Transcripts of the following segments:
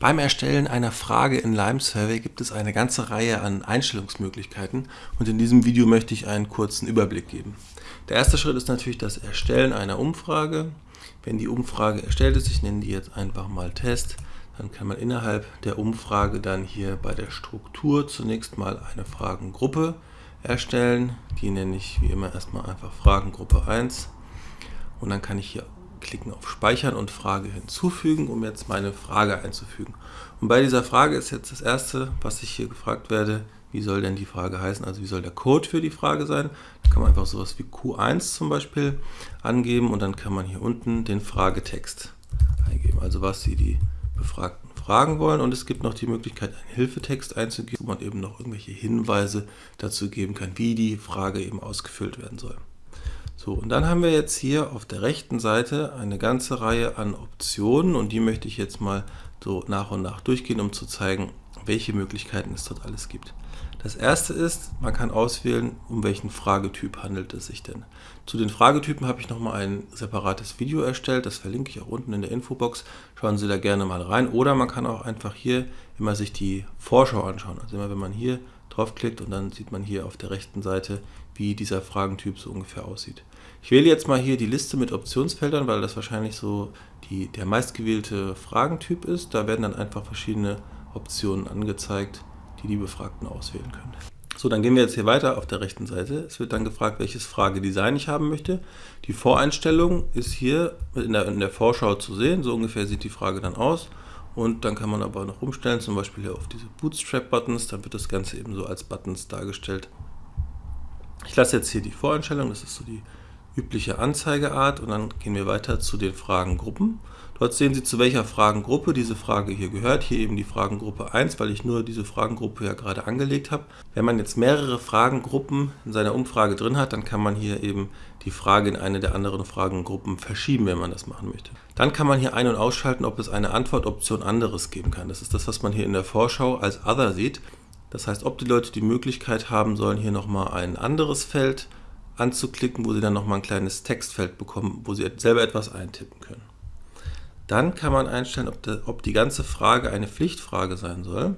Beim Erstellen einer Frage in Lime Survey gibt es eine ganze Reihe an Einstellungsmöglichkeiten und in diesem Video möchte ich einen kurzen Überblick geben. Der erste Schritt ist natürlich das Erstellen einer Umfrage. Wenn die Umfrage erstellt ist, ich nenne die jetzt einfach mal Test, dann kann man innerhalb der Umfrage dann hier bei der Struktur zunächst mal eine Fragengruppe erstellen. Die nenne ich wie immer erstmal einfach Fragengruppe 1 und dann kann ich hier klicken auf Speichern und Frage hinzufügen, um jetzt meine Frage einzufügen. Und bei dieser Frage ist jetzt das erste, was ich hier gefragt werde, wie soll denn die Frage heißen, also wie soll der Code für die Frage sein. Da kann man einfach sowas wie Q1 zum Beispiel angeben und dann kann man hier unten den Fragetext eingeben, also was Sie die Befragten fragen wollen. Und es gibt noch die Möglichkeit, einen Hilfetext einzugeben, wo man eben noch irgendwelche Hinweise dazu geben kann, wie die Frage eben ausgefüllt werden soll. So, und dann haben wir jetzt hier auf der rechten Seite eine ganze Reihe an Optionen und die möchte ich jetzt mal so nach und nach durchgehen, um zu zeigen, welche Möglichkeiten es dort alles gibt. Das erste ist, man kann auswählen, um welchen Fragetyp handelt es sich denn. Zu den Fragetypen habe ich nochmal ein separates Video erstellt, das verlinke ich auch unten in der Infobox. Schauen Sie da gerne mal rein. Oder man kann auch einfach hier immer sich die Vorschau anschauen. Also immer wenn man hier draufklickt und dann sieht man hier auf der rechten Seite, wie dieser Fragentyp so ungefähr aussieht. Ich wähle jetzt mal hier die Liste mit Optionsfeldern, weil das wahrscheinlich so die, der meistgewählte Fragentyp ist. Da werden dann einfach verschiedene Optionen angezeigt, die die Befragten auswählen können. So, dann gehen wir jetzt hier weiter auf der rechten Seite. Es wird dann gefragt, welches Fragedesign ich haben möchte. Die Voreinstellung ist hier in der, in der Vorschau zu sehen. So ungefähr sieht die Frage dann aus. Und dann kann man aber noch umstellen, zum Beispiel hier auf diese Bootstrap-Buttons. Dann wird das Ganze eben so als Buttons dargestellt. Ich lasse jetzt hier die Voreinstellung, das ist so die übliche Anzeigeart und dann gehen wir weiter zu den Fragengruppen. Dort sehen Sie, zu welcher Fragengruppe diese Frage hier gehört. Hier eben die Fragengruppe 1, weil ich nur diese Fragengruppe ja gerade angelegt habe. Wenn man jetzt mehrere Fragengruppen in seiner Umfrage drin hat, dann kann man hier eben die Frage in eine der anderen Fragengruppen verschieben, wenn man das machen möchte. Dann kann man hier ein- und ausschalten, ob es eine Antwortoption anderes geben kann. Das ist das, was man hier in der Vorschau als Other sieht. Das heißt, ob die Leute die Möglichkeit haben sollen, hier nochmal ein anderes Feld anzuklicken, wo sie dann nochmal ein kleines Textfeld bekommen, wo sie selber etwas eintippen können. Dann kann man einstellen, ob, der, ob die ganze Frage eine Pflichtfrage sein soll.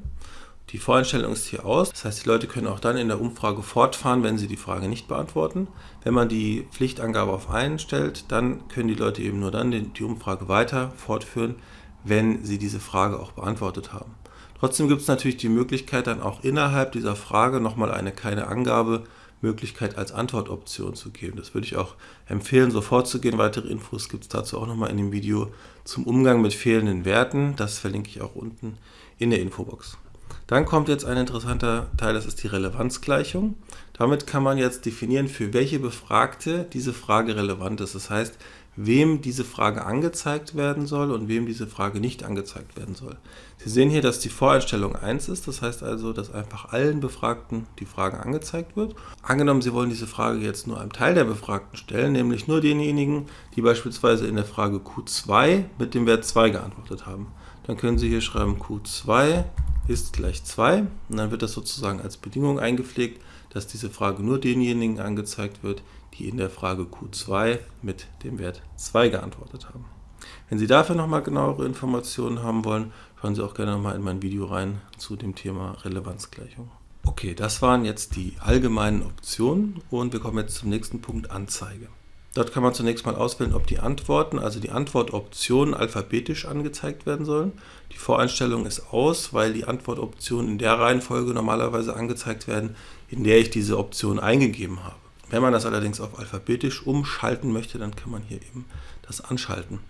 Die Voreinstellung ist hier aus, das heißt, die Leute können auch dann in der Umfrage fortfahren, wenn sie die Frage nicht beantworten. Wenn man die Pflichtangabe auf einstellt, dann können die Leute eben nur dann die Umfrage weiter fortführen, wenn sie diese Frage auch beantwortet haben. Trotzdem gibt es natürlich die Möglichkeit, dann auch innerhalb dieser Frage nochmal eine keine Angabe Möglichkeit als Antwortoption zu geben. Das würde ich auch empfehlen, so vorzugehen. Weitere Infos gibt es dazu auch nochmal in dem Video zum Umgang mit fehlenden Werten. Das verlinke ich auch unten in der Infobox. Dann kommt jetzt ein interessanter Teil, das ist die Relevanzgleichung. Damit kann man jetzt definieren, für welche Befragte diese Frage relevant ist. Das heißt, wem diese Frage angezeigt werden soll und wem diese Frage nicht angezeigt werden soll. Sie sehen hier, dass die Voreinstellung 1 ist, das heißt also, dass einfach allen Befragten die Frage angezeigt wird. Angenommen, Sie wollen diese Frage jetzt nur einem Teil der Befragten stellen, nämlich nur denjenigen, die beispielsweise in der Frage Q2 mit dem Wert 2 geantwortet haben. Dann können Sie hier schreiben Q2 ist gleich 2 und dann wird das sozusagen als Bedingung eingepflegt, dass diese Frage nur denjenigen angezeigt wird, die in der Frage Q2 mit dem Wert 2 geantwortet haben. Wenn Sie dafür nochmal genauere Informationen haben wollen, schauen Sie auch gerne nochmal in mein Video rein zu dem Thema Relevanzgleichung. Okay, das waren jetzt die allgemeinen Optionen und wir kommen jetzt zum nächsten Punkt Anzeige. Dort kann man zunächst mal auswählen, ob die Antworten, also die Antwortoptionen alphabetisch angezeigt werden sollen. Die Voreinstellung ist aus, weil die Antwortoptionen in der Reihenfolge normalerweise angezeigt werden, in der ich diese Option eingegeben habe. Wenn man das allerdings auf alphabetisch umschalten möchte, dann kann man hier eben das anschalten.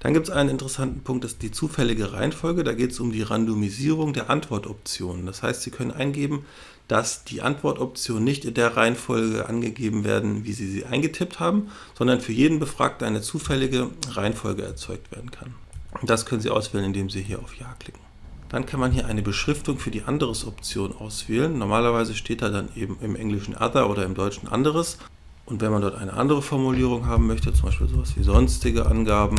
Dann gibt es einen interessanten Punkt, das ist die zufällige Reihenfolge. Da geht es um die Randomisierung der Antwortoptionen. Das heißt, Sie können eingeben, dass die Antwortoptionen nicht in der Reihenfolge angegeben werden, wie Sie sie eingetippt haben, sondern für jeden Befragten eine zufällige Reihenfolge erzeugt werden kann. Das können Sie auswählen, indem Sie hier auf Ja klicken. Dann kann man hier eine Beschriftung für die Anderes-Option auswählen. Normalerweise steht da dann eben im Englischen Other oder im Deutschen Anderes. Und wenn man dort eine andere Formulierung haben möchte, zum Beispiel sowas wie sonstige Angaben,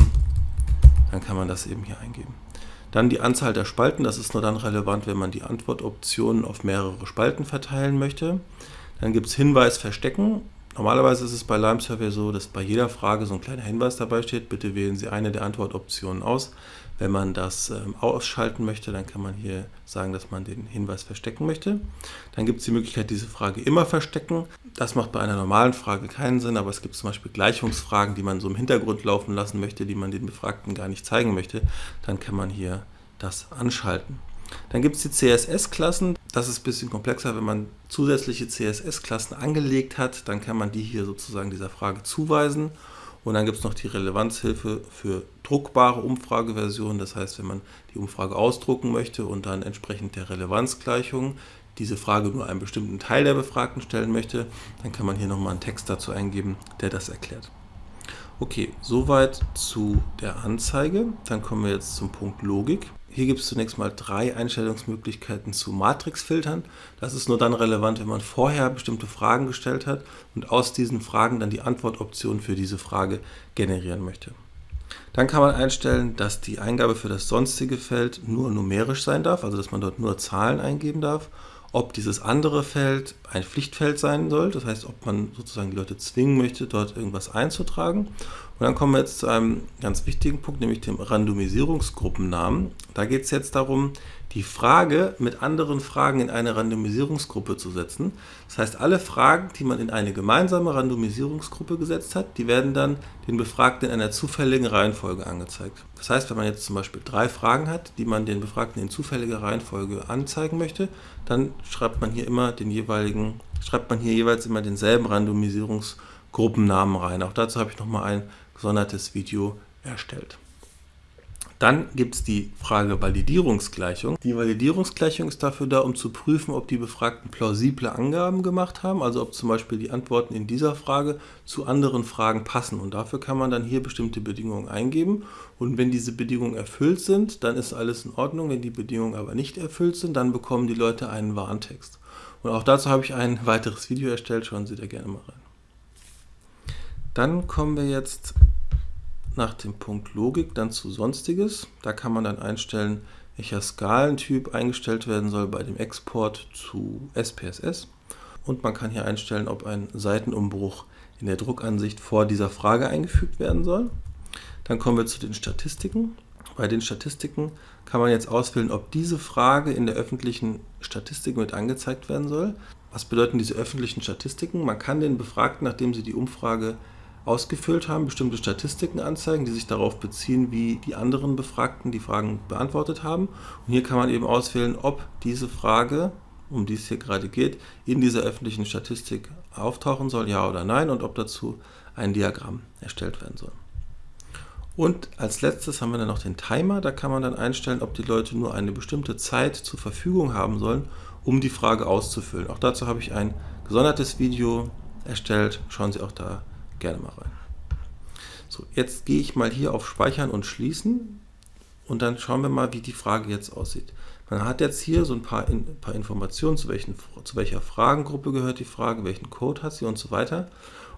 dann kann man das eben hier eingeben. Dann die Anzahl der Spalten, das ist nur dann relevant, wenn man die Antwortoptionen auf mehrere Spalten verteilen möchte. Dann gibt es Hinweis verstecken. Normalerweise ist es bei Lime Survey so, dass bei jeder Frage so ein kleiner Hinweis dabei steht, bitte wählen Sie eine der Antwortoptionen aus. Wenn man das ähm, ausschalten möchte, dann kann man hier sagen, dass man den Hinweis verstecken möchte. Dann gibt es die Möglichkeit, diese Frage immer verstecken. Das macht bei einer normalen Frage keinen Sinn, aber es gibt zum Beispiel Gleichungsfragen, die man so im Hintergrund laufen lassen möchte, die man den Befragten gar nicht zeigen möchte. Dann kann man hier das anschalten. Dann gibt es die CSS-Klassen. Das ist ein bisschen komplexer. Wenn man zusätzliche CSS-Klassen angelegt hat, dann kann man die hier sozusagen dieser Frage zuweisen. Und dann gibt es noch die Relevanzhilfe für druckbare Umfrageversionen. Das heißt, wenn man die Umfrage ausdrucken möchte und dann entsprechend der Relevanzgleichung diese Frage nur einem bestimmten Teil der Befragten stellen möchte, dann kann man hier nochmal einen Text dazu eingeben, der das erklärt. Okay, soweit zu der Anzeige. Dann kommen wir jetzt zum Punkt Logik. Hier gibt es zunächst mal drei Einstellungsmöglichkeiten zu Matrixfiltern. Das ist nur dann relevant, wenn man vorher bestimmte Fragen gestellt hat und aus diesen Fragen dann die Antwortoption für diese Frage generieren möchte. Dann kann man einstellen, dass die Eingabe für das sonstige Feld nur numerisch sein darf, also dass man dort nur Zahlen eingeben darf ob dieses andere Feld ein Pflichtfeld sein soll, das heißt, ob man sozusagen die Leute zwingen möchte, dort irgendwas einzutragen. Und dann kommen wir jetzt zu einem ganz wichtigen Punkt, nämlich dem Randomisierungsgruppennamen. Da geht es jetzt darum, die Frage mit anderen Fragen in eine Randomisierungsgruppe zu setzen. Das heißt, alle Fragen, die man in eine gemeinsame Randomisierungsgruppe gesetzt hat, die werden dann den Befragten in einer zufälligen Reihenfolge angezeigt. Das heißt, wenn man jetzt zum Beispiel drei Fragen hat, die man den Befragten in zufälliger Reihenfolge anzeigen möchte, dann schreibt man hier immer den jeweiligen, schreibt man hier jeweils immer denselben Randomisierungsgruppennamen rein. Auch dazu habe ich nochmal ein gesondertes Video erstellt. Dann gibt es die Frage Validierungsgleichung. Die Validierungsgleichung ist dafür da, um zu prüfen, ob die Befragten plausible Angaben gemacht haben, also ob zum Beispiel die Antworten in dieser Frage zu anderen Fragen passen. Und dafür kann man dann hier bestimmte Bedingungen eingeben. Und wenn diese Bedingungen erfüllt sind, dann ist alles in Ordnung. Wenn die Bedingungen aber nicht erfüllt sind, dann bekommen die Leute einen Warntext. Und auch dazu habe ich ein weiteres Video erstellt. Schauen Sie da gerne mal rein. Dann kommen wir jetzt nach dem Punkt Logik dann zu Sonstiges. Da kann man dann einstellen, welcher Skalentyp eingestellt werden soll bei dem Export zu SPSS. Und man kann hier einstellen, ob ein Seitenumbruch in der Druckansicht vor dieser Frage eingefügt werden soll. Dann kommen wir zu den Statistiken. Bei den Statistiken kann man jetzt auswählen, ob diese Frage in der öffentlichen Statistik mit angezeigt werden soll. Was bedeuten diese öffentlichen Statistiken? Man kann den Befragten, nachdem sie die Umfrage ausgefüllt haben, bestimmte Statistiken anzeigen, die sich darauf beziehen, wie die anderen Befragten die Fragen beantwortet haben. Und hier kann man eben auswählen, ob diese Frage, um die es hier gerade geht, in dieser öffentlichen Statistik auftauchen soll, ja oder nein, und ob dazu ein Diagramm erstellt werden soll. Und als letztes haben wir dann noch den Timer. Da kann man dann einstellen, ob die Leute nur eine bestimmte Zeit zur Verfügung haben sollen, um die Frage auszufüllen. Auch dazu habe ich ein gesondertes Video erstellt. Schauen Sie auch da gerne mal rein. So, jetzt gehe ich mal hier auf Speichern und Schließen und dann schauen wir mal, wie die Frage jetzt aussieht. Man hat jetzt hier so ein paar, ein paar Informationen, zu, welchen, zu welcher Fragengruppe gehört die Frage, welchen Code hat sie und so weiter.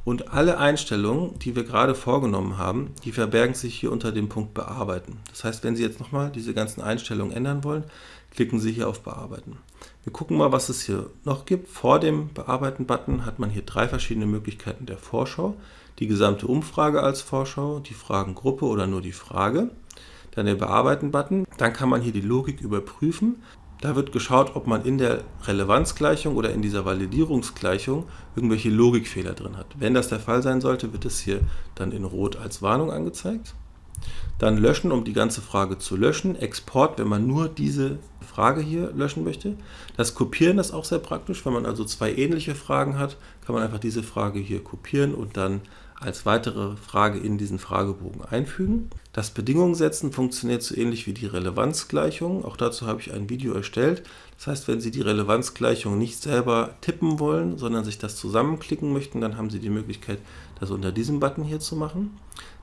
Und alle Einstellungen, die wir gerade vorgenommen haben, die verbergen sich hier unter dem Punkt Bearbeiten. Das heißt, wenn Sie jetzt nochmal diese ganzen Einstellungen ändern wollen, klicken Sie hier auf Bearbeiten. Wir gucken mal, was es hier noch gibt. Vor dem Bearbeiten-Button hat man hier drei verschiedene Möglichkeiten der Vorschau. Die gesamte Umfrage als Vorschau, die Fragengruppe oder nur die Frage. Dann der Bearbeiten-Button. Dann kann man hier die Logik überprüfen. Da wird geschaut, ob man in der Relevanzgleichung oder in dieser Validierungsgleichung irgendwelche Logikfehler drin hat. Wenn das der Fall sein sollte, wird es hier dann in Rot als Warnung angezeigt. Dann löschen, um die ganze Frage zu löschen. Export, wenn man nur diese Frage hier löschen möchte. Das Kopieren ist auch sehr praktisch. Wenn man also zwei ähnliche Fragen hat, kann man einfach diese Frage hier kopieren und dann als weitere Frage in diesen Fragebogen einfügen. Das Bedingungen setzen funktioniert so ähnlich wie die Relevanzgleichung. Auch dazu habe ich ein Video erstellt. Das heißt, wenn Sie die Relevanzgleichung nicht selber tippen wollen, sondern sich das zusammenklicken möchten, dann haben Sie die Möglichkeit, das unter diesem Button hier zu machen.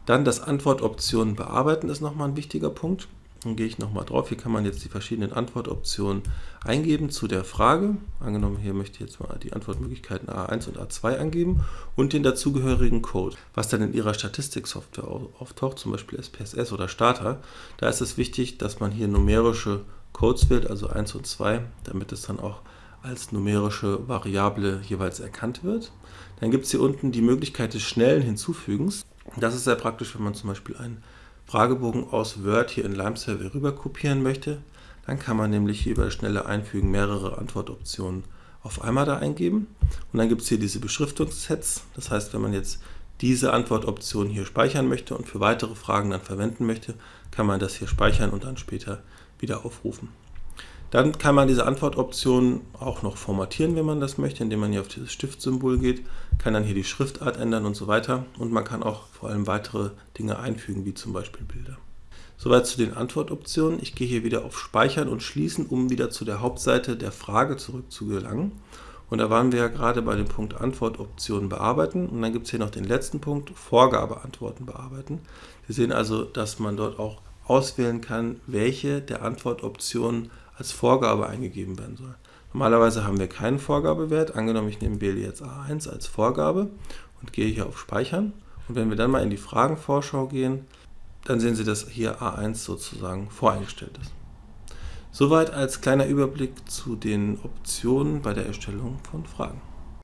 Dann das Antwortoptionen bearbeiten ist nochmal ein wichtiger Punkt. Dann gehe ich nochmal drauf. Hier kann man jetzt die verschiedenen Antwortoptionen eingeben zu der Frage. Angenommen, hier möchte ich jetzt mal die Antwortmöglichkeiten A1 und A2 angeben und den dazugehörigen Code. Was dann in Ihrer Statistiksoftware auftaucht, zum Beispiel SPSS oder Starter, da ist es wichtig, dass man hier numerische Codes wählt, also 1 und 2, damit es dann auch als numerische Variable jeweils erkannt wird. Dann gibt es hier unten die Möglichkeit des schnellen Hinzufügens. Das ist sehr praktisch, wenn man zum Beispiel ein Fragebogen aus Word hier in LimeSurvey rüber kopieren möchte, dann kann man nämlich hier über schnelle Einfügen mehrere Antwortoptionen auf einmal da eingeben. Und dann gibt es hier diese Beschriftungssets. Das heißt, wenn man jetzt diese Antwortoption hier speichern möchte und für weitere Fragen dann verwenden möchte, kann man das hier speichern und dann später wieder aufrufen. Dann kann man diese Antwortoption auch noch formatieren, wenn man das möchte, indem man hier auf dieses Stiftsymbol geht, kann dann hier die Schriftart ändern und so weiter. Und man kann auch vor allem weitere Dinge einfügen, wie zum Beispiel Bilder. Soweit zu den Antwortoptionen. Ich gehe hier wieder auf Speichern und Schließen, um wieder zu der Hauptseite der Frage zurückzugelangen. Und da waren wir ja gerade bei dem Punkt Antwortoptionen bearbeiten. Und dann gibt es hier noch den letzten Punkt, Vorgabeantworten bearbeiten. Sie sehen also, dass man dort auch auswählen kann, welche der Antwortoptionen als Vorgabe eingegeben werden soll. Normalerweise haben wir keinen Vorgabewert. Angenommen, ich nehme wähle jetzt A1 als Vorgabe und gehe hier auf Speichern. Und wenn wir dann mal in die Fragenvorschau gehen, dann sehen Sie, dass hier A1 sozusagen voreingestellt ist. Soweit als kleiner Überblick zu den Optionen bei der Erstellung von Fragen.